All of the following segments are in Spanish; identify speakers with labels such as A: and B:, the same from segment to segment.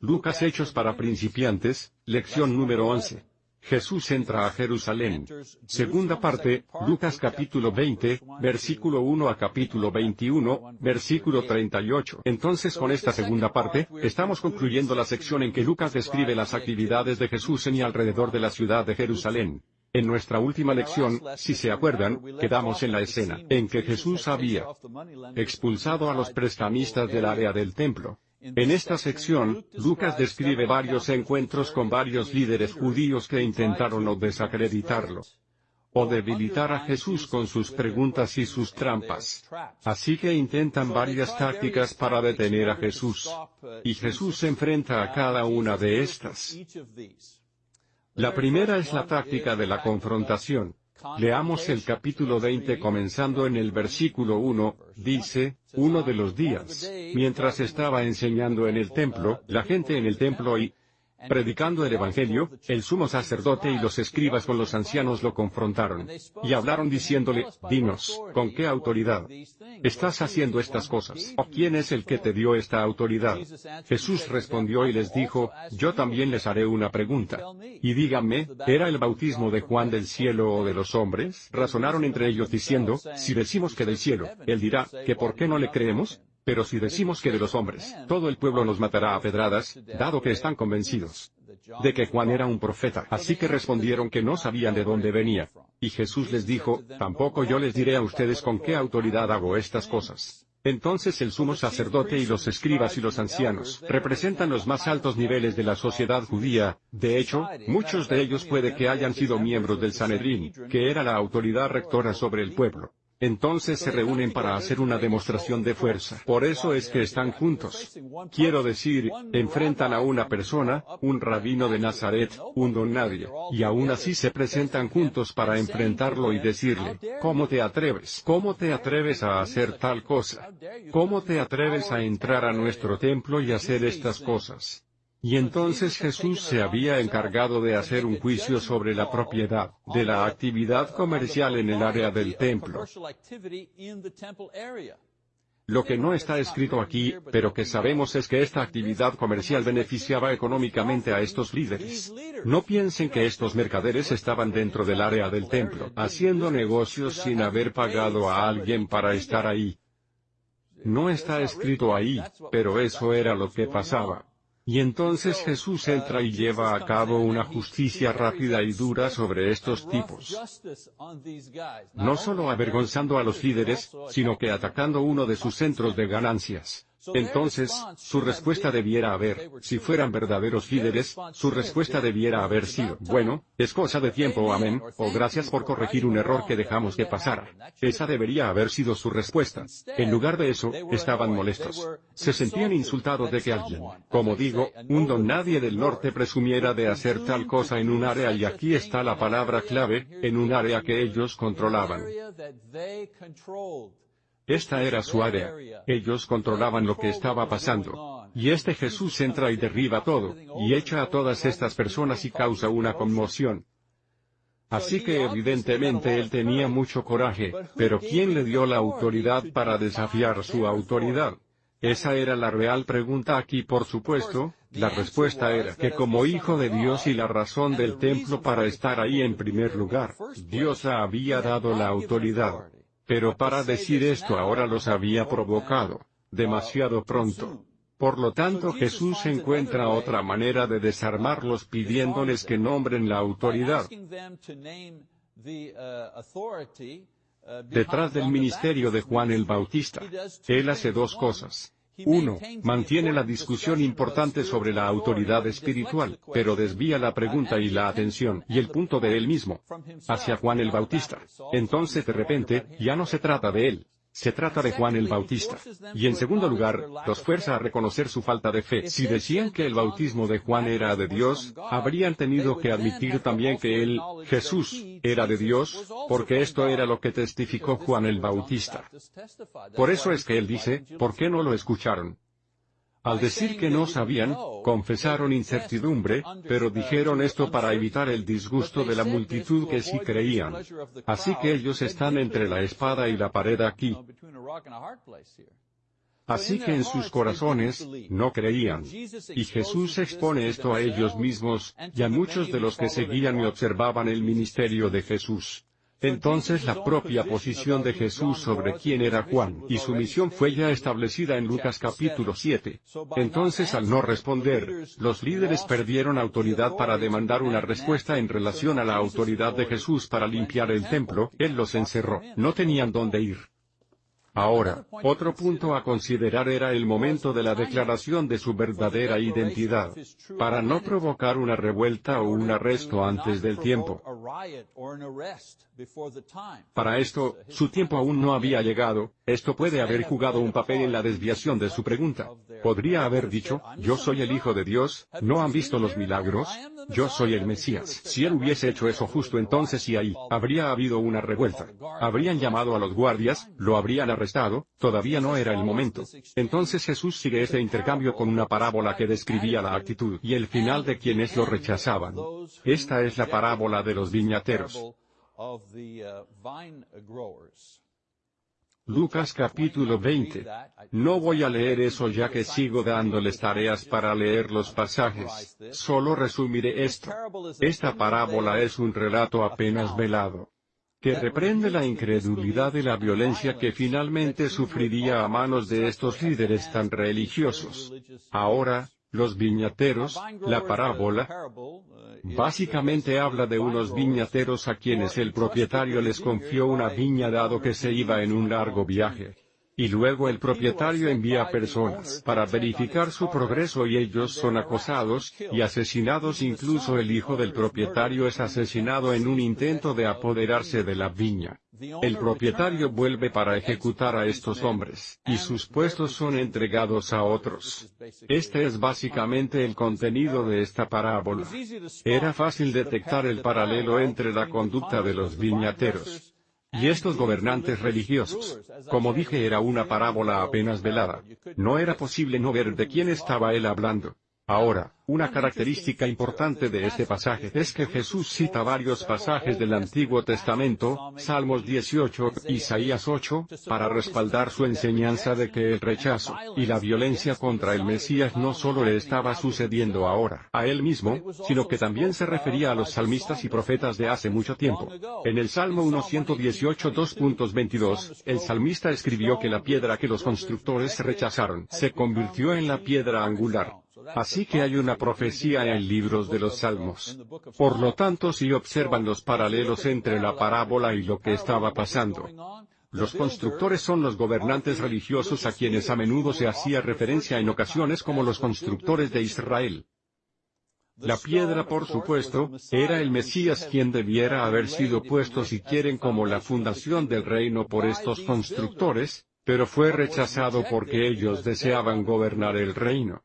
A: Lucas Hechos para principiantes, lección número 11. Jesús entra a Jerusalén. Segunda parte, Lucas capítulo 20, versículo 1 a capítulo 21, versículo 38. Entonces con esta segunda parte, estamos concluyendo la sección en que Lucas describe las actividades de Jesús en y alrededor de la ciudad de Jerusalén. En nuestra última lección, si se acuerdan, quedamos en la escena en que Jesús había expulsado a los prestamistas del área del templo. En esta sección, Lucas describe varios encuentros con varios líderes judíos que intentaron o desacreditarlo o debilitar a Jesús con sus preguntas y sus trampas. Así que intentan varias tácticas para detener a Jesús. Y Jesús se enfrenta a cada una de estas. La primera es la táctica de la confrontación. Leamos el capítulo 20 comenzando en el versículo 1, dice, uno de los días, mientras estaba enseñando en el templo, la gente en el templo y, Predicando el Evangelio, el sumo sacerdote y los escribas con los ancianos lo confrontaron. Y hablaron diciéndole, Dinos, ¿con qué autoridad estás haciendo estas cosas? ¿O quién es el que te dio esta autoridad? Jesús respondió y les dijo, Yo también les haré una pregunta. Y díganme, ¿era el bautismo de Juan del cielo o de los hombres? Razonaron entre ellos diciendo, Si decimos que del cielo, él dirá, que por qué no le creemos? Pero si decimos que de los hombres, todo el pueblo nos matará a pedradas, dado que están convencidos de que Juan era un profeta. Así que respondieron que no sabían de dónde venía. Y Jesús les dijo, tampoco yo les diré a ustedes con qué autoridad hago estas cosas. Entonces el sumo sacerdote y los escribas y los ancianos representan los más altos niveles de la sociedad judía, de hecho, muchos de ellos puede que hayan sido miembros del Sanedrín, que era la autoridad rectora sobre el pueblo. Entonces se reúnen para hacer una demostración de fuerza. Por eso es que están juntos. Quiero decir, enfrentan a una persona, un rabino de Nazaret, un don nadie, y aún así se presentan juntos para enfrentarlo y decirle, ¿cómo te atreves? ¿Cómo te atreves a hacer tal cosa? ¿Cómo te atreves a entrar a nuestro templo y hacer estas cosas? Y entonces Jesús se había encargado de hacer un juicio sobre la propiedad de la actividad comercial en el área del templo. Lo que no está escrito aquí, pero que sabemos es que esta actividad comercial beneficiaba económicamente a estos líderes. No piensen que estos mercaderes estaban dentro del área del templo, haciendo negocios sin haber pagado a alguien para estar ahí. No está escrito ahí, pero eso era lo que pasaba. Y entonces Jesús entra y lleva a cabo una justicia rápida y dura sobre estos tipos. No solo avergonzando a los líderes, sino que atacando uno de sus centros de ganancias. Entonces, su respuesta debiera haber, si fueran verdaderos líderes, su respuesta debiera haber sido, bueno, es cosa de tiempo, amén, o gracias por corregir un error que dejamos que pasara. Esa debería haber sido su respuesta. En lugar de eso, estaban molestos. Se sentían insultados de que alguien, como digo, un don nadie del norte presumiera de hacer tal cosa en un área y aquí está la palabra clave, en un área que ellos controlaban. Esta era su área. Ellos controlaban lo que estaba pasando. Y este Jesús entra y derriba todo, y echa a todas estas personas y causa una conmoción. Así que evidentemente él tenía mucho coraje, pero ¿quién le dio la autoridad para desafiar su autoridad? Esa era la real pregunta aquí por supuesto, la respuesta era que como hijo de Dios y la razón del templo para estar ahí en primer lugar, Dios había dado la autoridad. Pero para decir esto ahora los había provocado, demasiado pronto. Por lo tanto Jesús encuentra otra manera de desarmarlos pidiéndoles que nombren la autoridad. Detrás del ministerio de Juan el Bautista, Él hace dos cosas. Uno, mantiene la discusión importante sobre la autoridad espiritual, pero desvía la pregunta y la atención, y el punto de él mismo, hacia Juan el Bautista. Entonces de repente, ya no se trata de él, se trata de Juan el Bautista. Y en segundo lugar, los fuerza a reconocer su falta de fe. Si decían que el bautismo de Juan era de Dios, habrían tenido que admitir también que él, Jesús, era de Dios, porque esto era lo que testificó Juan el Bautista. Por eso es que él dice, ¿por qué no lo escucharon? Al decir que no sabían, confesaron incertidumbre, pero dijeron esto para evitar el disgusto de la multitud que sí creían. Así que ellos están entre la espada y la pared aquí. Así que en sus corazones, no creían. Y Jesús expone esto a ellos mismos, y a muchos de los que seguían y observaban el ministerio de Jesús. Entonces la propia posición de Jesús sobre quién era Juan y su misión fue ya establecida en Lucas capítulo 7. Entonces al no responder, los líderes perdieron autoridad para demandar una respuesta en relación a la autoridad de Jesús para limpiar el templo, Él los encerró, no tenían dónde ir. Ahora, otro punto a considerar era el momento de la declaración de su verdadera identidad, para no provocar una revuelta o un arresto antes del tiempo. Para esto, su tiempo aún no había llegado, esto puede haber jugado un papel en la desviación de su pregunta. Podría haber dicho, yo soy el Hijo de Dios, ¿no han visto los milagros? Yo soy el Mesías. Si él hubiese hecho eso justo entonces y ahí, habría habido una revuelta. Habrían llamado a los guardias, lo habrían arrestado, todavía no era el momento. Entonces Jesús sigue este intercambio con una parábola que describía la actitud y el final de quienes lo rechazaban. Esta es la parábola de los viñateros. Lucas capítulo 20. No voy a leer eso ya que sigo dándoles tareas para leer los pasajes, solo resumiré esto. Esta parábola es un relato apenas velado que reprende la incredulidad y la violencia que finalmente sufriría a manos de estos líderes tan religiosos. Ahora, los viñateros, la parábola, básicamente habla de unos viñateros a quienes el propietario les confió una viña dado que se iba en un largo viaje. Y luego el propietario envía personas para verificar su progreso y ellos son acosados, y asesinados incluso el hijo del propietario es asesinado en un intento de apoderarse de la viña. El propietario vuelve para ejecutar a estos hombres, y sus puestos son entregados a otros. Este es básicamente el contenido de esta parábola. Era fácil detectar el paralelo entre la conducta de los viñateros y estos gobernantes religiosos, como dije era una parábola apenas velada. No era posible no ver de quién estaba él hablando. Ahora, una característica importante de este pasaje es que Jesús cita varios pasajes del Antiguo Testamento, Salmos 18, Isaías 8, para respaldar su enseñanza de que el rechazo y la violencia contra el Mesías no solo le estaba sucediendo ahora a él mismo, sino que también se refería a los salmistas y profetas de hace mucho tiempo. En el Salmo 118 2.22, el salmista escribió que la piedra que los constructores rechazaron se convirtió en la piedra angular. Así que hay una profecía en libros de los Salmos. Por lo tanto si observan los paralelos entre la parábola y lo que estaba pasando, los constructores son los gobernantes religiosos a quienes a menudo se hacía referencia en ocasiones como los constructores de Israel. La piedra, por supuesto, era el Mesías quien debiera haber sido puesto si quieren como la fundación del reino por estos constructores, pero fue rechazado porque ellos deseaban gobernar el reino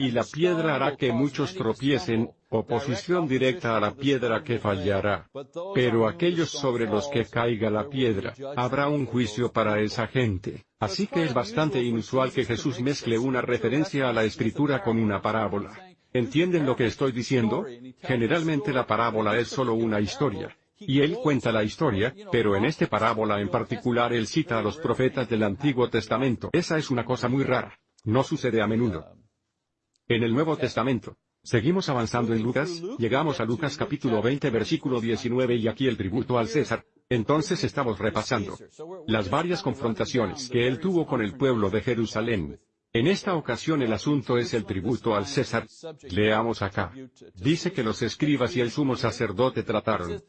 A: y la piedra hará que muchos tropiecen, oposición directa a la piedra que fallará. Pero aquellos sobre los que caiga la piedra, habrá un juicio para esa gente. Así que es bastante inusual que Jesús mezcle una referencia a la escritura con una parábola. ¿Entienden lo que estoy diciendo? Generalmente la parábola es solo una historia. Y él cuenta la historia, pero en este parábola en particular él cita a los profetas del Antiguo Testamento. Esa es una cosa muy rara. No sucede a menudo. En el Nuevo Testamento. Seguimos avanzando en Lucas, llegamos a Lucas capítulo 20 versículo 19 y aquí el tributo al César. Entonces estamos repasando las varias confrontaciones que él tuvo con el pueblo de Jerusalén. En esta ocasión el asunto es el tributo al César. Leamos acá. Dice que los escribas y el sumo sacerdote trataron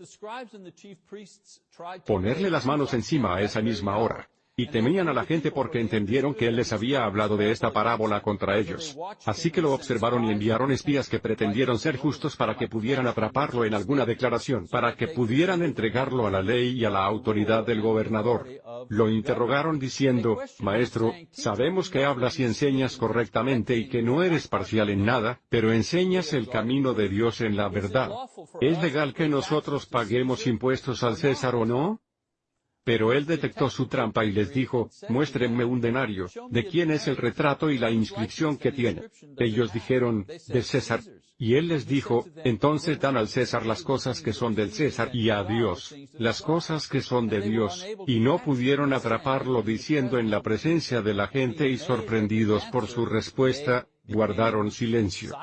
A: ponerle las manos encima a esa misma hora y temían a la gente porque entendieron que él les había hablado de esta parábola contra ellos. Así que lo observaron y enviaron espías que pretendieron ser justos para que pudieran atraparlo en alguna declaración, para que pudieran entregarlo a la ley y a la autoridad del gobernador. Lo interrogaron diciendo, Maestro, sabemos que hablas y enseñas correctamente y que no eres parcial en nada, pero enseñas el camino de Dios en la verdad. ¿Es legal que nosotros paguemos impuestos al César o no? Pero él detectó su trampa y les dijo, muéstrenme un denario, ¿de quién es el retrato y la inscripción que tiene? Ellos dijeron, de César. Y él les dijo, entonces dan al César las cosas que son del César y a Dios, las cosas que son de Dios, y no pudieron atraparlo diciendo en la presencia de la gente y sorprendidos por su respuesta, guardaron silencio.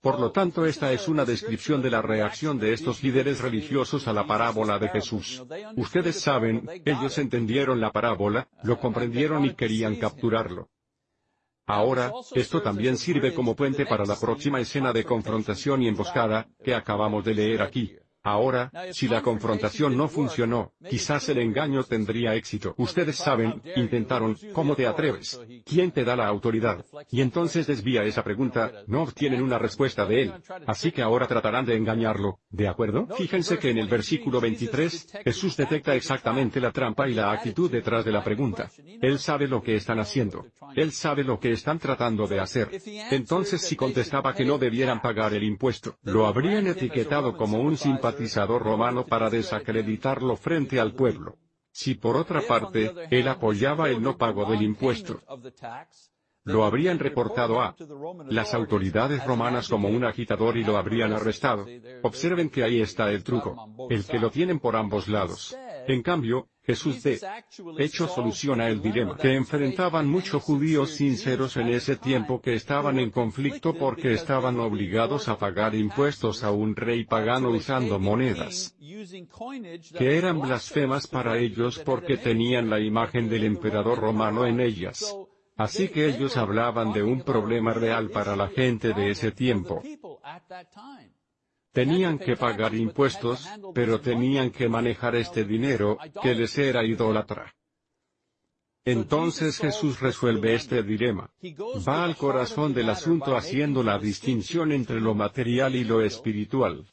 A: Por lo tanto esta es una descripción de la reacción de estos líderes religiosos a la parábola de Jesús. Ustedes saben, ellos entendieron la parábola, lo comprendieron y querían capturarlo. Ahora, esto también sirve como puente para la próxima escena de confrontación y emboscada, que acabamos de leer aquí. Ahora, si la confrontación no funcionó, quizás el engaño tendría éxito. Ustedes saben, intentaron, ¿cómo te atreves? ¿Quién te da la autoridad? Y entonces desvía esa pregunta, no obtienen una respuesta de él. Así que ahora tratarán de engañarlo, ¿de acuerdo? Fíjense que en el versículo 23, Jesús detecta exactamente la trampa y la actitud detrás de la pregunta. Él sabe lo que están haciendo. Él sabe lo que están tratando de hacer. Entonces si contestaba que no debieran pagar el impuesto, lo habrían etiquetado como un simpatizante romano para desacreditarlo frente al pueblo. Si por otra parte, él apoyaba el no pago del impuesto, lo habrían reportado a las autoridades romanas como un agitador y lo habrían arrestado. Observen que ahí está el truco. El que lo tienen por ambos lados. En cambio, Jesús de hecho soluciona el dilema que enfrentaban muchos judíos sinceros en ese tiempo que estaban en conflicto porque estaban obligados a pagar impuestos a un rey pagano usando monedas que eran blasfemas para ellos porque tenían la imagen del emperador romano en ellas. Así que ellos hablaban de un problema real para la gente de ese tiempo. Tenían que pagar impuestos, pero tenían que manejar este dinero, que les era idólatra. Entonces Jesús resuelve este dilema. Va al corazón del asunto haciendo la distinción entre lo material y lo espiritual.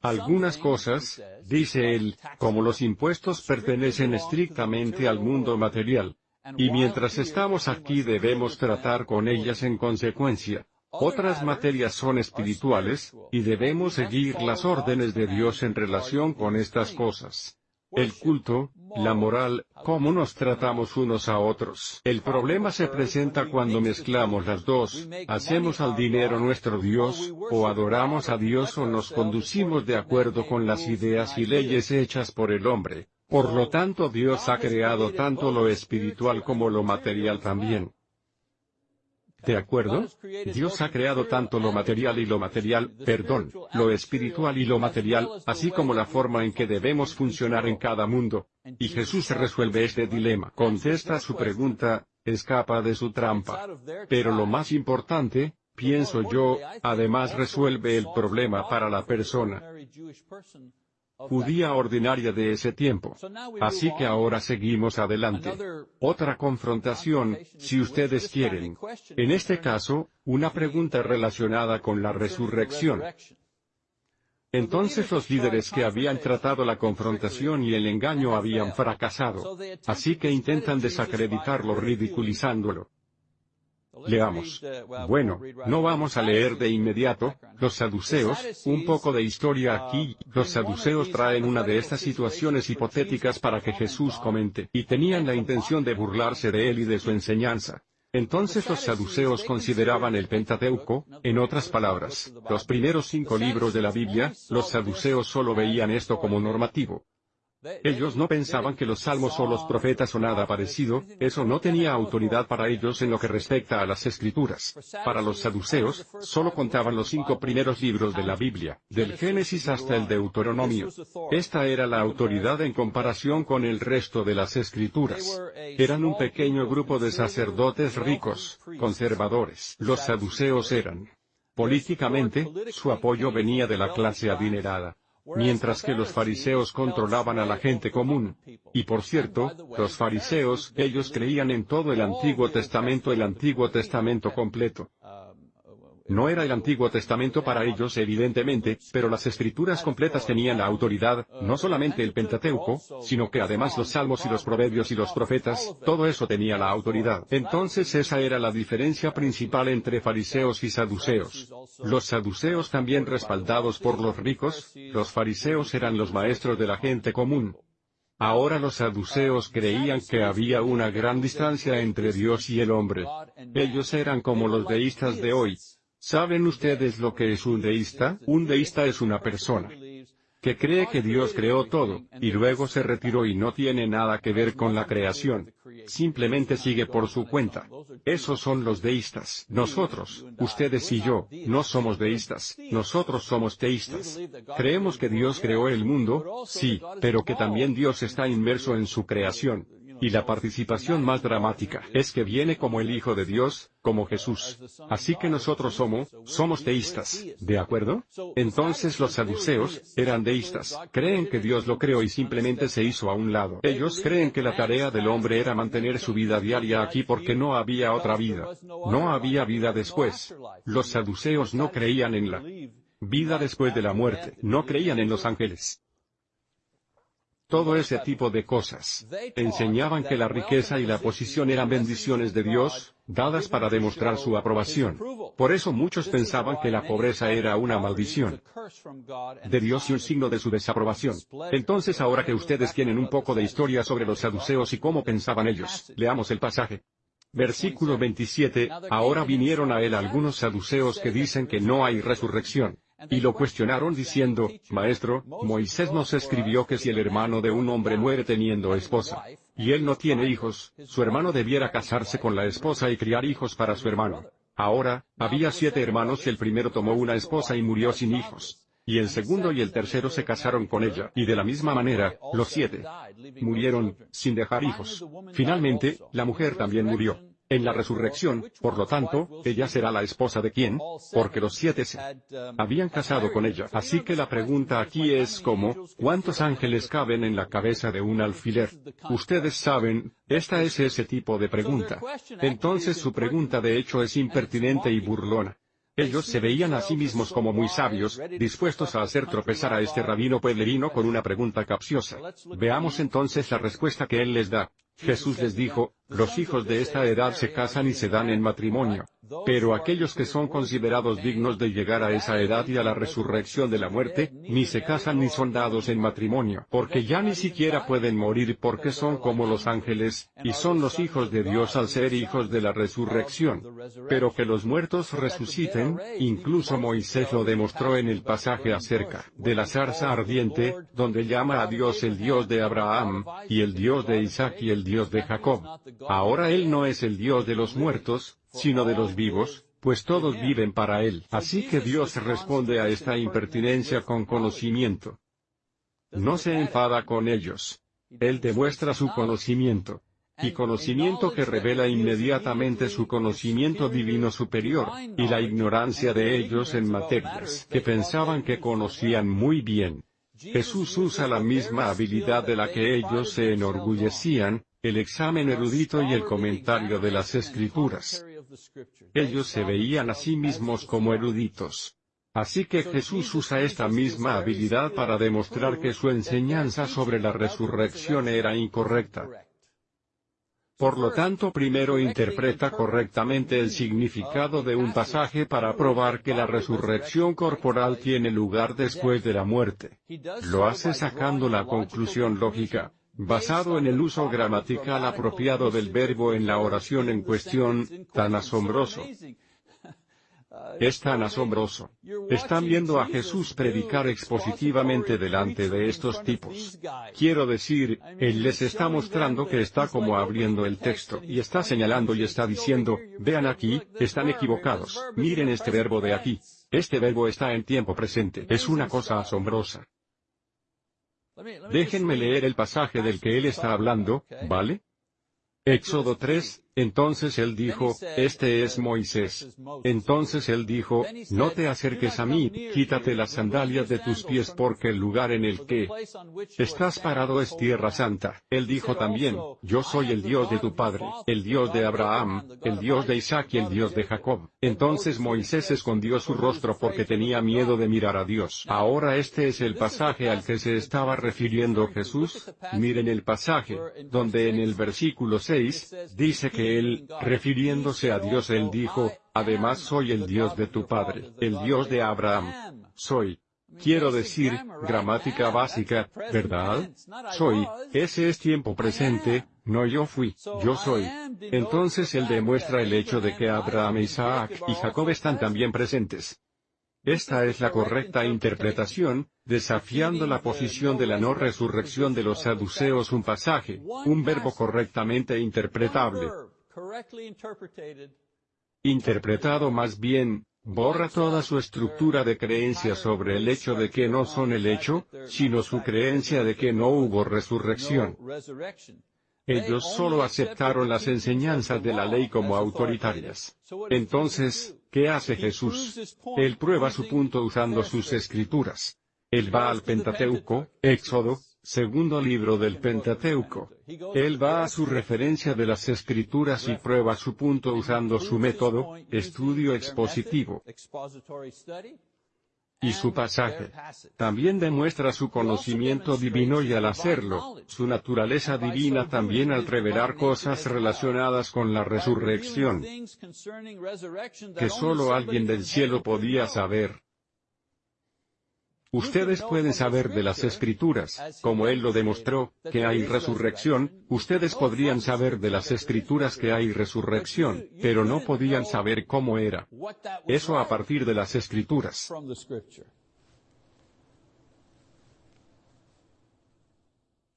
A: Algunas cosas, dice él, como los impuestos pertenecen estrictamente al mundo material. Y mientras estamos aquí debemos tratar con ellas en consecuencia. Otras materias son espirituales, y debemos seguir las órdenes de Dios en relación con estas cosas. El culto, la moral, cómo nos tratamos unos a otros. El problema se presenta cuando mezclamos las dos, hacemos al dinero nuestro Dios, o adoramos a Dios o nos conducimos de acuerdo con las ideas y leyes hechas por el hombre. Por lo tanto Dios ha creado tanto lo espiritual como lo material también. ¿De acuerdo? Dios ha creado tanto lo material y lo material, perdón, lo espiritual y lo material, así como la forma en que debemos funcionar en cada mundo. Y Jesús resuelve este dilema. Contesta su pregunta, escapa de su trampa. Pero lo más importante, pienso yo, además resuelve el problema para la persona judía ordinaria de ese tiempo. Así que ahora seguimos adelante. Otra confrontación, si ustedes quieren. En este caso, una pregunta relacionada con la resurrección. Entonces los líderes que habían tratado la confrontación y el engaño habían fracasado. Así que intentan desacreditarlo ridiculizándolo. Leamos. Bueno, no vamos a leer de inmediato, los saduceos, un poco de historia aquí, los saduceos traen una de estas situaciones hipotéticas para que Jesús comente, y tenían la intención de burlarse de él y de su enseñanza. Entonces los saduceos consideraban el Pentateuco, en otras palabras, los primeros cinco libros de la Biblia, los saduceos solo veían esto como normativo. Ellos no pensaban que los salmos o los profetas o nada parecido, eso no tenía autoridad para ellos en lo que respecta a las escrituras. Para los saduceos, solo contaban los cinco primeros libros de la Biblia, del Génesis hasta el Deuteronomio. Esta era la autoridad en comparación con el resto de las escrituras. Eran un pequeño grupo de sacerdotes ricos, conservadores. Los saduceos eran. Políticamente, su apoyo venía de la clase adinerada mientras que los fariseos controlaban a la gente común. Y por cierto, los fariseos, ellos creían en todo el Antiguo Testamento, el Antiguo Testamento completo. No era el Antiguo Testamento para ellos evidentemente, pero las escrituras completas tenían la autoridad, no solamente el Pentateuco, sino que además los salmos y los proverbios y los profetas, todo eso tenía la autoridad. Entonces esa era la diferencia principal entre fariseos y saduceos. Los saduceos también respaldados por los ricos, los fariseos eran los maestros de la gente común. Ahora los saduceos creían que había una gran distancia entre Dios y el hombre. Ellos eran como los deístas de hoy. ¿Saben ustedes lo que es un deísta? Un deísta es una persona que cree que Dios creó todo, y luego se retiró y no tiene nada que ver con la creación. Simplemente sigue por su cuenta. Esos son los deístas. Nosotros, ustedes y yo, no somos deístas, nosotros somos teístas. Creemos que Dios creó el mundo, sí, pero que también Dios está inmerso en su creación. Y la participación más dramática es que viene como el Hijo de Dios, como Jesús. Así que nosotros somos, somos deístas, ¿de acuerdo? Entonces los saduceos, eran deístas, creen que Dios lo creó y simplemente se hizo a un lado. Ellos creen que la tarea del hombre era mantener su vida diaria aquí porque no había otra vida. No había vida después. Los saduceos no creían en la vida después de la muerte, no creían en los ángeles todo ese tipo de cosas. Enseñaban que la riqueza y la posición eran bendiciones de Dios, dadas para demostrar su aprobación. Por eso muchos pensaban que la pobreza era una maldición de Dios y un signo de su desaprobación. Entonces ahora que ustedes tienen un poco de historia sobre los saduceos y cómo pensaban ellos, leamos el pasaje. Versículo 27, ahora vinieron a él algunos saduceos que dicen que no hay resurrección. Y lo cuestionaron diciendo, Maestro, Moisés nos escribió que si el hermano de un hombre muere teniendo esposa, y él no tiene hijos, su hermano debiera casarse con la esposa y criar hijos para su hermano. Ahora, había siete hermanos y el primero tomó una esposa y murió sin hijos. Y el segundo y el tercero se casaron con ella, y de la misma manera, los siete murieron, sin dejar hijos. Finalmente, la mujer también murió. En la resurrección, por lo tanto, ella será la esposa de quién, porque los siete se habían casado con ella. Así que la pregunta aquí es como, ¿cuántos ángeles caben en la cabeza de un alfiler? Ustedes saben, esta es ese tipo de pregunta. Entonces su pregunta de hecho es impertinente y burlona. Ellos se veían a sí mismos como muy sabios, dispuestos a hacer tropezar a este rabino pueblerino con una pregunta capciosa. Veamos entonces la respuesta que él les da. Jesús les dijo, los hijos de esta edad se casan y se dan en matrimonio. Pero aquellos que son considerados dignos de llegar a esa edad y a la resurrección de la muerte, ni se casan ni son dados en matrimonio, porque ya ni siquiera pueden morir porque son como los ángeles, y son los hijos de Dios al ser hijos de la resurrección. Pero que los muertos resuciten, incluso Moisés lo demostró en el pasaje acerca de la zarza ardiente, donde llama a Dios el Dios de Abraham, y el Dios de Isaac y el Dios de Jacob. Ahora Él no es el Dios de los muertos, sino de los vivos, pues todos viven para Él. Así que Dios responde a esta impertinencia con conocimiento. No se enfada con ellos. Él demuestra su conocimiento. Y conocimiento que revela inmediatamente su conocimiento divino superior, y la ignorancia de ellos en materias que pensaban que conocían muy bien. Jesús usa la misma habilidad de la que ellos se enorgullecían, el examen erudito y el comentario de las escrituras. Ellos se veían a sí mismos como eruditos. Así que Jesús usa esta misma habilidad para demostrar que su enseñanza sobre la resurrección era incorrecta. Por lo tanto, primero interpreta correctamente el significado de un pasaje para probar que la resurrección corporal tiene lugar después de la muerte. Lo hace sacando la conclusión lógica, basado en el uso gramatical apropiado del verbo en la oración en cuestión, tan asombroso. Es tan asombroso. Están viendo a Jesús predicar expositivamente delante de estos tipos. Quiero decir, Él les está mostrando que está como abriendo el texto, y está señalando y está diciendo, vean aquí, están equivocados, miren este verbo de aquí. Este verbo está en tiempo presente. Es una cosa asombrosa. Déjenme leer el pasaje del que él está hablando, ¿vale? Éxodo 3, Entonces él dijo, Este es Moisés. Entonces él dijo, No te acerques a mí, quítate las sandalias de tus pies porque el lugar en el que estás parado es tierra santa. Él dijo también, Yo soy el Dios de tu padre, el Dios de Abraham, el Dios de Isaac y el Dios de Jacob. Entonces Moisés escondió su rostro porque tenía miedo de mirar a Dios. Ahora este es el pasaje al que se estaba refiriendo Jesús. Miren el pasaje, donde en el versículo 6, dice que él, refiriéndose a Dios, él dijo, además soy el Dios de tu padre, el Dios de Abraham. Soy. Quiero decir, gramática básica, ¿verdad? Soy, ese es tiempo presente, no yo fui, yo soy. Entonces él demuestra el hecho de que Abraham, Isaac y Jacob están también presentes. Esta es la correcta interpretación, desafiando la posición de la no resurrección de los saduceos un pasaje, un verbo correctamente interpretable interpretado más bien, borra toda su estructura de creencia sobre el hecho de que no son el hecho, sino su creencia de que no hubo resurrección. Ellos solo aceptaron las enseñanzas de la ley como autoritarias. Entonces, ¿qué hace Jesús? Él prueba su punto usando sus escrituras. Él va al Pentateuco, Éxodo, segundo libro del Pentateuco. Él va a su referencia de las escrituras y prueba su punto usando su método, estudio expositivo. Y su pasaje. También demuestra su conocimiento divino y al hacerlo, su naturaleza divina también al revelar cosas relacionadas con la resurrección, que solo alguien del cielo podía saber. Ustedes pueden saber de las escrituras, como Él lo demostró, que hay resurrección, ustedes podrían saber de las escrituras que hay resurrección, pero no podían saber cómo era. Eso a partir de las escrituras.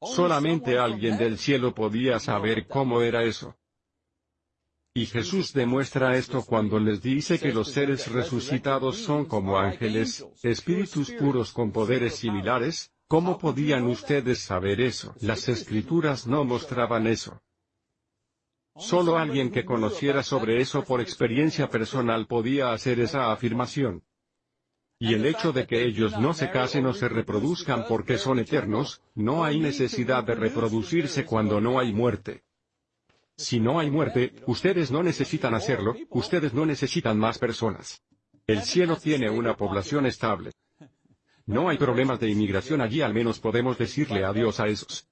A: Solamente alguien del cielo podía saber cómo era eso. Y Jesús demuestra esto cuando les dice que los seres resucitados son como ángeles, espíritus puros con poderes similares, ¿cómo podían ustedes saber eso? Las escrituras no mostraban eso. Solo alguien que conociera sobre eso por experiencia personal podía hacer esa afirmación. Y el hecho de que ellos no se casen o se reproduzcan porque son eternos, no hay necesidad de reproducirse cuando no hay muerte. Si no hay muerte, ustedes no necesitan hacerlo, ustedes no necesitan más personas. El cielo tiene una población estable. No hay problemas de inmigración allí, al menos podemos decirle adiós a esos.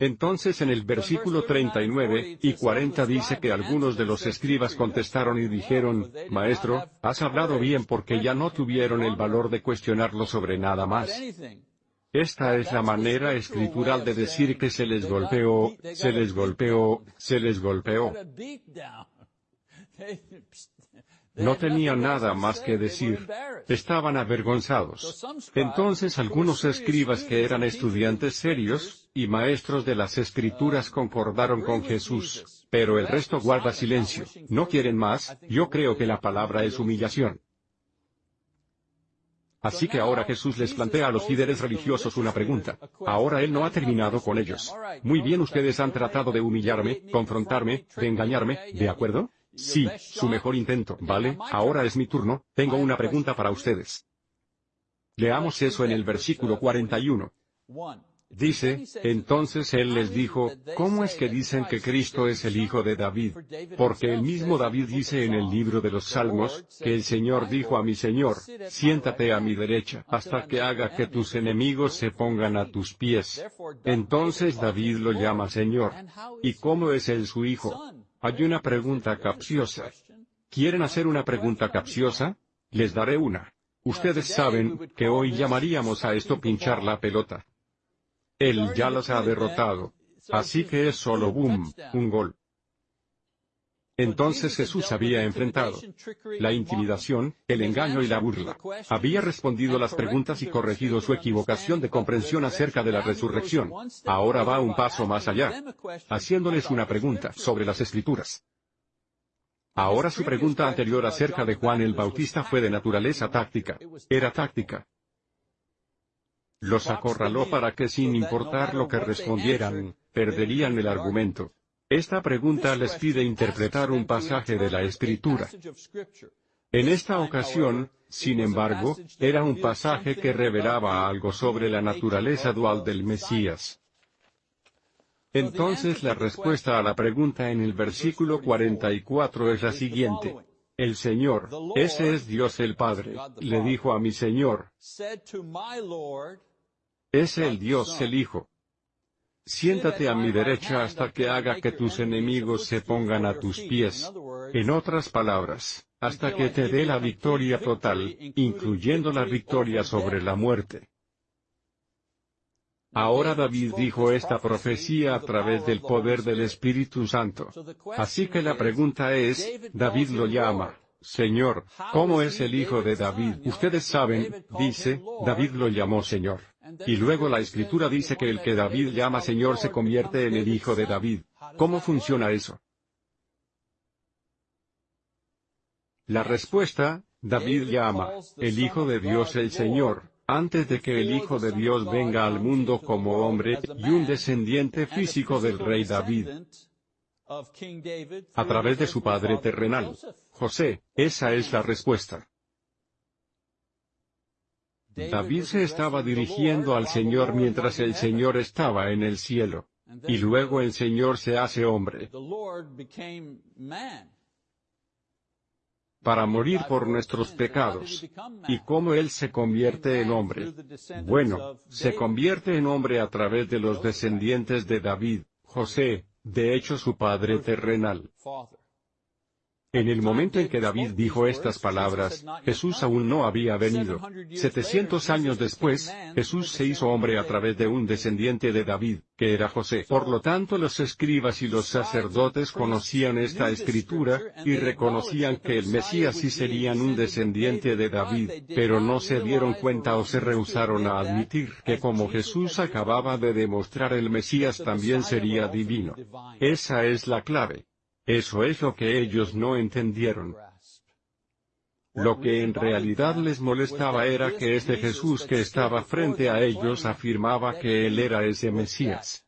A: Entonces en el versículo 39 y 40 dice que algunos de los escribas contestaron y dijeron, Maestro, has hablado bien porque ya no tuvieron el valor de cuestionarlo sobre nada más. Esta es la manera escritural de decir que se les golpeó, se les golpeó, se les golpeó. No tenían nada más que decir. Estaban avergonzados. Entonces algunos escribas que eran estudiantes serios, y maestros de las escrituras concordaron con Jesús, pero el resto guarda silencio. ¿No quieren más? Yo creo que la palabra es humillación. Así que ahora Jesús les plantea a los líderes religiosos una pregunta. Ahora Él no ha terminado con ellos. Muy bien, ustedes han tratado de humillarme, confrontarme, de engañarme, ¿de acuerdo? Sí, su mejor intento, ¿vale? Ahora es mi turno, tengo una pregunta para ustedes. Leamos eso en el versículo 41. Dice, entonces él les dijo, ¿cómo es que dicen que Cristo es el Hijo de David? Porque el mismo David dice en el libro de los Salmos, que el Señor dijo a mi Señor, siéntate a mi derecha, hasta que haga que tus enemigos se pongan a tus pies. Entonces David lo llama Señor. ¿Y cómo es él su Hijo? Hay una pregunta capciosa. ¿Quieren hacer una pregunta capciosa? Les daré una. Ustedes saben, que hoy llamaríamos a esto pinchar la pelota. Él ya los ha derrotado. Así que es solo boom, un gol. Entonces Jesús había enfrentado la intimidación, el engaño y la burla. Había respondido las preguntas y corregido su equivocación de comprensión acerca de la resurrección. Ahora va un paso más allá, haciéndoles una pregunta sobre las escrituras. Ahora su pregunta anterior acerca de Juan el Bautista fue de naturaleza táctica. Era táctica. Los acorraló para que sin importar lo que respondieran, perderían el argumento. Esta pregunta les pide interpretar un pasaje de la Escritura. En esta ocasión, sin embargo, era un pasaje que revelaba algo sobre la naturaleza dual del Mesías. Entonces la respuesta a la pregunta en el versículo 44 es la siguiente. El Señor, ese es Dios el Padre, le dijo a mi Señor, es el Dios el Hijo. Siéntate a mi derecha hasta que haga que tus enemigos se pongan a tus pies. En otras palabras, hasta que te dé la victoria total, incluyendo la victoria sobre la muerte. Ahora David dijo esta profecía a través del poder del Espíritu Santo. Así que la pregunta es, David lo llama, Señor, ¿cómo es el hijo de David? Ustedes saben, dice, David lo llamó Señor. Y luego la escritura dice que el que David llama Señor se convierte en el hijo de David. ¿Cómo funciona eso? La respuesta, David llama, el Hijo de Dios el Señor, antes de que el Hijo de Dios venga al mundo como hombre, y un descendiente físico del rey David, a través de su padre terrenal, José, esa es la respuesta. David se estaba dirigiendo al Señor mientras el Señor estaba en el cielo. Y luego el Señor se hace hombre para morir por nuestros pecados. ¿Y cómo Él se convierte en hombre? Bueno, se convierte en hombre a través de los descendientes de David, José, de hecho su padre terrenal. En el momento en que David dijo estas palabras, Jesús aún no había venido. Setecientos años después, Jesús se hizo hombre a través de un descendiente de David, que era José. Por lo tanto los escribas y los sacerdotes conocían esta escritura, y reconocían que el Mesías sí serían un descendiente de David, pero no se dieron cuenta o se rehusaron a admitir que como Jesús acababa de demostrar el Mesías también sería divino. Esa es la clave. Eso es lo que ellos no entendieron. Lo que en realidad les molestaba era que este Jesús que estaba frente a ellos afirmaba que Él era ese Mesías.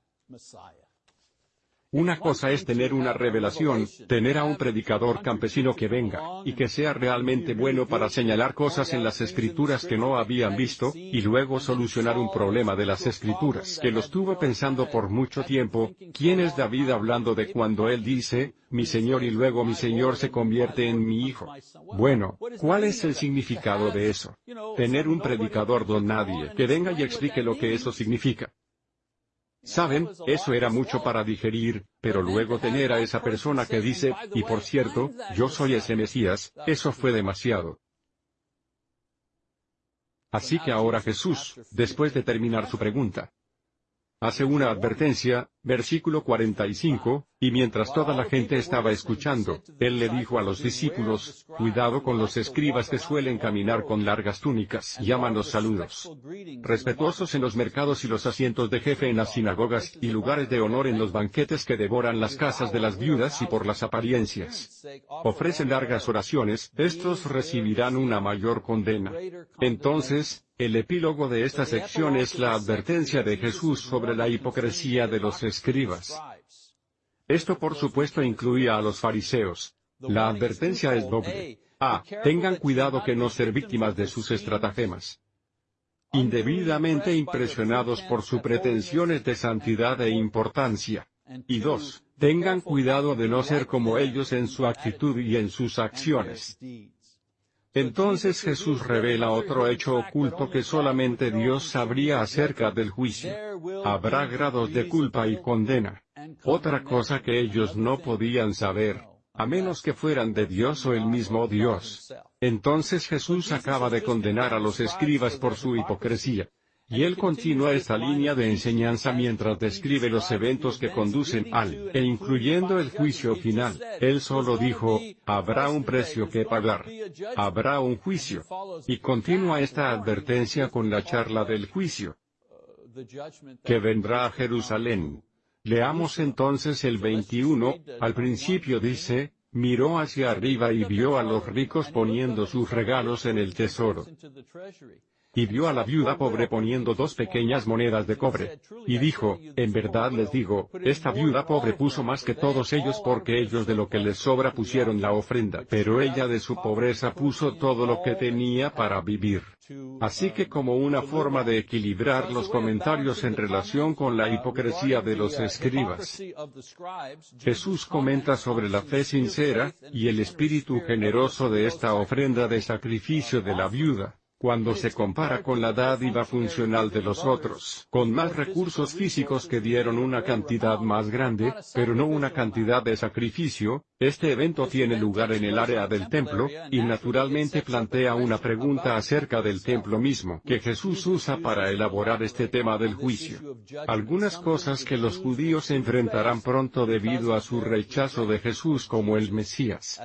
A: Una cosa es tener una revelación, tener a un predicador campesino que venga, y que sea realmente bueno para señalar cosas en las escrituras que no habían visto, y luego solucionar un problema de las escrituras que lo estuvo pensando por mucho tiempo, ¿quién es David hablando de cuando él dice, mi Señor y luego mi Señor se convierte en mi Hijo? Bueno, ¿cuál es el significado de eso? Tener un predicador don nadie que venga y explique lo que eso significa. Saben, eso era mucho para digerir, pero luego tener a esa persona que dice, y por cierto, yo soy ese Mesías, eso fue demasiado. Así que ahora Jesús, después de terminar su pregunta, hace una advertencia, versículo 45, y mientras toda la gente estaba escuchando, él le dijo a los discípulos, cuidado con los escribas que suelen caminar con largas túnicas, llaman los saludos respetuosos en los mercados y los asientos de jefe en las sinagogas, y lugares de honor en los banquetes que devoran las casas de las viudas y por las apariencias. Ofrecen largas oraciones, estos recibirán una mayor condena. Entonces, el epílogo de esta sección es la advertencia de Jesús sobre la hipocresía de los Esto por supuesto incluía a los fariseos. La advertencia es doble. A. Tengan cuidado que no ser víctimas de sus estratagemas. Indebidamente impresionados por sus pretensiones de santidad e importancia. Y dos, tengan cuidado de no ser como ellos en su actitud y en sus acciones. Entonces Jesús revela otro hecho oculto que solamente Dios sabría acerca del juicio. Habrá grados de culpa y condena. Otra cosa que ellos no podían saber, a menos que fueran de Dios o el mismo Dios. Entonces Jesús acaba de condenar a los escribas por su hipocresía. Y él continúa esta línea de enseñanza mientras describe los eventos que conducen al, e incluyendo el juicio final. Él solo dijo, habrá un precio que pagar. Habrá un juicio. Y continúa esta advertencia con la charla del juicio. Que vendrá a Jerusalén. Leamos entonces el 21, al principio dice, miró hacia arriba y vio a los ricos poniendo sus regalos en el tesoro. Y vio a la viuda pobre poniendo dos pequeñas monedas de cobre. Y dijo, en verdad les digo, esta viuda pobre puso más que todos ellos porque ellos de lo que les sobra pusieron la ofrenda, pero ella de su pobreza puso todo lo que tenía para vivir. Así que como una forma de equilibrar los comentarios en relación con la hipocresía de los escribas, Jesús comenta sobre la fe sincera, y el espíritu generoso de esta ofrenda de sacrificio de la viuda cuando se compara con la dádiva funcional de los otros, con más recursos físicos que dieron una cantidad más grande, pero no una cantidad de sacrificio, este evento tiene lugar en el área del templo, y naturalmente plantea una pregunta acerca del templo mismo que Jesús usa para elaborar este tema del juicio. Algunas cosas que los judíos enfrentarán pronto debido a su rechazo de Jesús como el Mesías.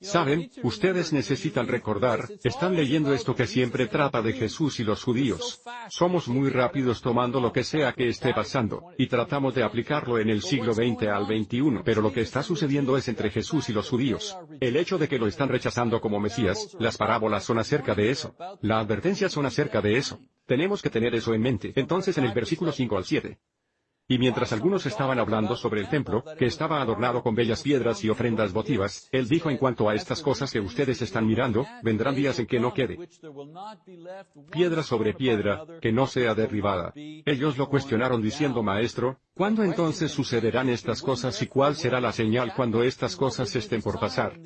A: Saben, ustedes necesitan recordar, están leyendo esto que siempre trata de Jesús y los judíos. Somos muy rápidos tomando lo que sea que esté pasando, y tratamos de aplicarlo en el siglo XX al XXI, pero lo que está sucediendo es entre Jesús y los judíos. El hecho de que lo están rechazando como Mesías, las parábolas son acerca de eso. La advertencia son acerca de eso. Tenemos que tener eso en mente. Entonces en el versículo 5 al 7. Y mientras algunos estaban hablando sobre el templo, que estaba adornado con bellas piedras y ofrendas votivas, él dijo en cuanto a estas cosas que ustedes están mirando, vendrán días en que no quede piedra sobre piedra, que no sea derribada. Ellos lo cuestionaron diciendo Maestro, ¿cuándo entonces sucederán estas cosas y cuál será la señal cuando estas cosas estén por pasar?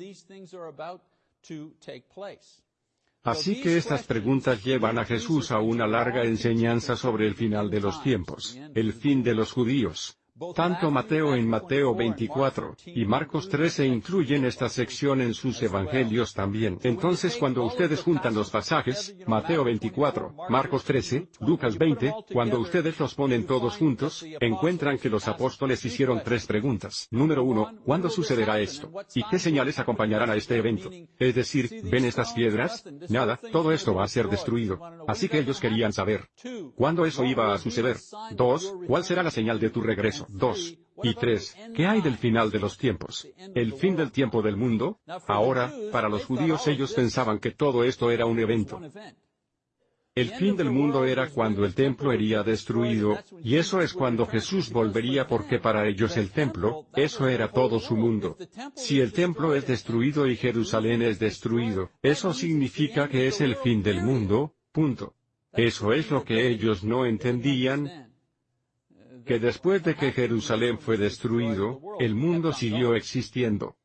A: Así que estas preguntas llevan a Jesús a una larga enseñanza sobre el final de los tiempos, el fin de los judíos, tanto Mateo en Mateo 24 y Marcos 13 incluyen esta sección en sus evangelios también. Entonces cuando ustedes juntan los pasajes, Mateo 24, Marcos 13, Lucas 20, cuando ustedes los ponen todos juntos, encuentran que los apóstoles hicieron tres preguntas. Número uno, ¿cuándo sucederá esto? ¿Y qué señales acompañarán a este evento? Es decir, ¿ven estas piedras? Nada, todo esto va a ser destruido. Así que ellos querían saber, ¿cuándo eso iba a suceder? Dos, ¿cuál será la señal de tu regreso? 2. Y 3. ¿Qué hay del final de los tiempos? ¿El fin del tiempo del mundo? Ahora, para los judíos ellos pensaban que todo esto era un evento. El fin del mundo era cuando el templo sería destruido, y eso es cuando Jesús volvería porque para ellos el templo, eso era todo su mundo. Si el templo es destruido y Jerusalén es destruido, eso significa que es el fin del mundo, punto. Eso es lo que ellos no entendían, que después de que Jerusalén fue destruido, el mundo siguió existiendo.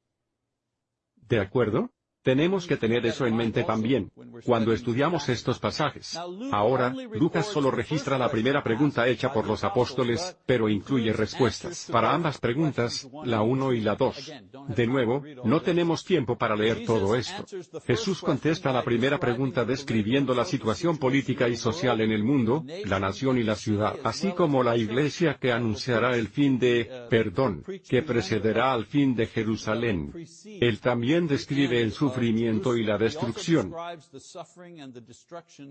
A: ¿De acuerdo? Tenemos que tener eso en mente también, cuando estudiamos estos pasajes. Ahora, Lucas solo registra la primera pregunta hecha por los apóstoles, pero incluye respuestas para ambas preguntas, la 1 y la 2. De nuevo, no tenemos tiempo para leer todo esto. Jesús contesta la primera pregunta describiendo la situación política y social en el mundo, la nación y la ciudad, así como la iglesia que anunciará el fin de, perdón, que precederá al fin de Jerusalén. Él también describe el sufrimiento sufrimiento y la destrucción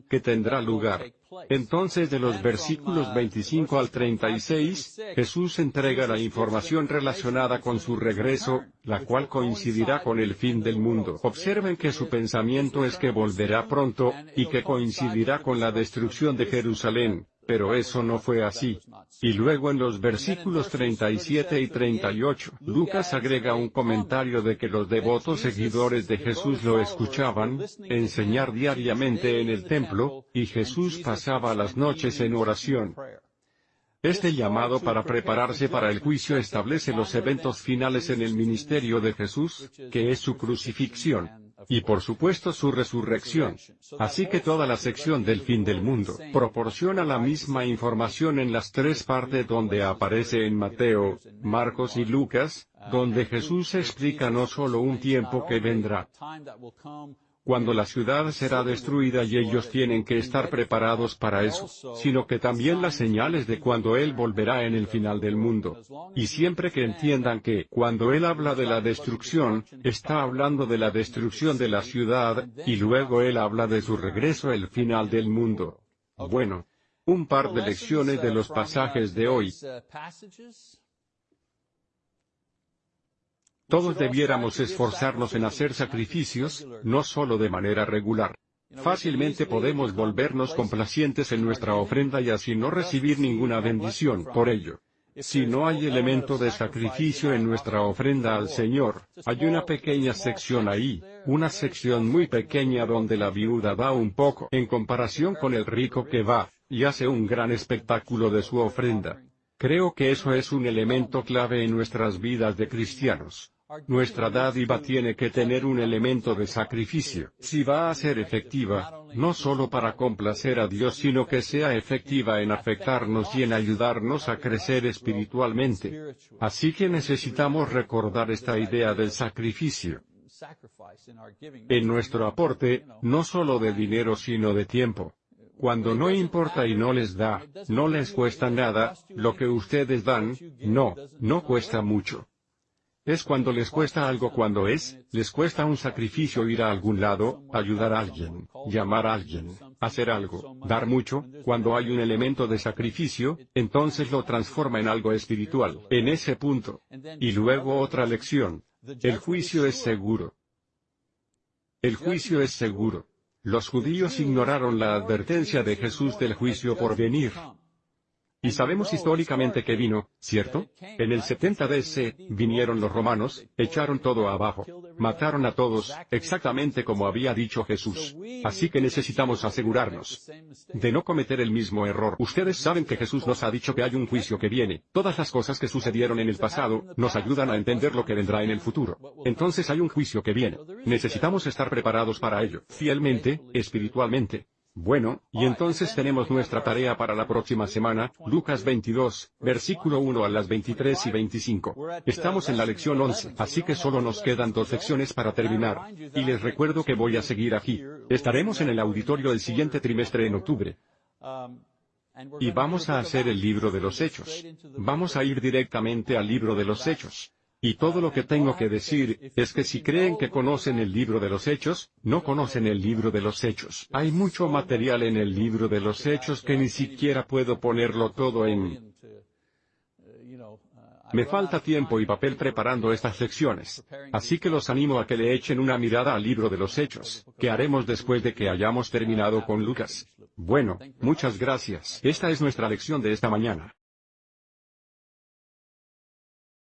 A: que tendrá lugar. Entonces de los versículos 25 al 36, Jesús entrega la información relacionada con su regreso, la cual coincidirá con el fin del mundo. Observen que su pensamiento es que volverá pronto, y que coincidirá con la destrucción de Jerusalén. Pero eso no fue así. Y luego en los versículos 37 y 38, Lucas agrega un comentario de que los devotos seguidores de Jesús lo escuchaban, enseñar diariamente en el templo, y Jesús pasaba las noches en oración. Este llamado para prepararse para el juicio establece los eventos finales en el ministerio de Jesús, que es su crucifixión y por supuesto su resurrección. Así que toda la sección del fin del mundo proporciona la misma información en las tres partes donde aparece en Mateo, Marcos y Lucas, donde Jesús explica no solo un tiempo que vendrá, cuando la ciudad será destruida y ellos tienen que estar preparados para eso, sino que también las señales de cuando Él volverá en el final del mundo. Y siempre que entiendan que, cuando Él habla de la destrucción, está hablando de la destrucción de la ciudad, y luego Él habla de su regreso el final del mundo. Bueno, un par de lecciones de los pasajes de hoy. Todos debiéramos esforzarnos en hacer sacrificios, no solo de manera regular. Fácilmente podemos volvernos complacientes en nuestra ofrenda y así no recibir ninguna bendición por ello. Si no hay elemento de sacrificio en nuestra ofrenda al Señor, hay una pequeña sección ahí, una sección muy pequeña donde la viuda da un poco en comparación con el rico que va, y hace un gran espectáculo de su ofrenda. Creo que eso es un elemento clave en nuestras vidas de cristianos. Nuestra dádiva tiene que tener un elemento de sacrificio, si va a ser efectiva, no solo para complacer a Dios sino que sea efectiva en afectarnos y en ayudarnos a crecer espiritualmente. Así que necesitamos recordar esta idea del sacrificio. En nuestro aporte, no solo de dinero sino de tiempo. Cuando no importa y no les da, no les cuesta nada, lo que ustedes dan, no, no cuesta mucho. Es cuando les cuesta algo cuando es, les cuesta un sacrificio ir a algún lado, ayudar a alguien, llamar a alguien, hacer algo, dar mucho, cuando hay un elemento de sacrificio, entonces lo transforma en algo espiritual, en ese punto. Y luego otra lección. El juicio es seguro. El juicio es seguro. Los judíos ignoraron la advertencia de Jesús del juicio por venir. Y sabemos históricamente que vino, ¿cierto? En el 70 DC, vinieron los romanos, echaron todo abajo, mataron a todos, exactamente como había dicho Jesús. Así que necesitamos asegurarnos de no cometer el mismo error. Ustedes saben que Jesús nos ha dicho que hay un juicio que viene. Todas las cosas que sucedieron en el pasado, nos ayudan a entender lo que vendrá en el futuro. Entonces hay un juicio que viene. Necesitamos estar preparados para ello, fielmente, espiritualmente, bueno, y entonces tenemos nuestra tarea para la próxima semana, Lucas 22, versículo 1 a las 23 y 25. Estamos en la lección 11, así que solo nos quedan dos lecciones para terminar. Y les recuerdo que voy a seguir aquí. Estaremos en el auditorio el siguiente trimestre en octubre. Y vamos a hacer el libro de los hechos. Vamos a ir directamente al libro de los hechos. Y todo lo que tengo que decir, es que si creen que conocen el libro de los hechos, no conocen el libro de los hechos. Hay mucho material en el libro de los hechos que ni siquiera puedo ponerlo todo en... Me falta tiempo y papel preparando estas lecciones. Así que los animo a que le echen una mirada al libro de los hechos, que haremos después de que hayamos terminado con Lucas. Bueno, muchas gracias. Esta es nuestra lección de esta mañana.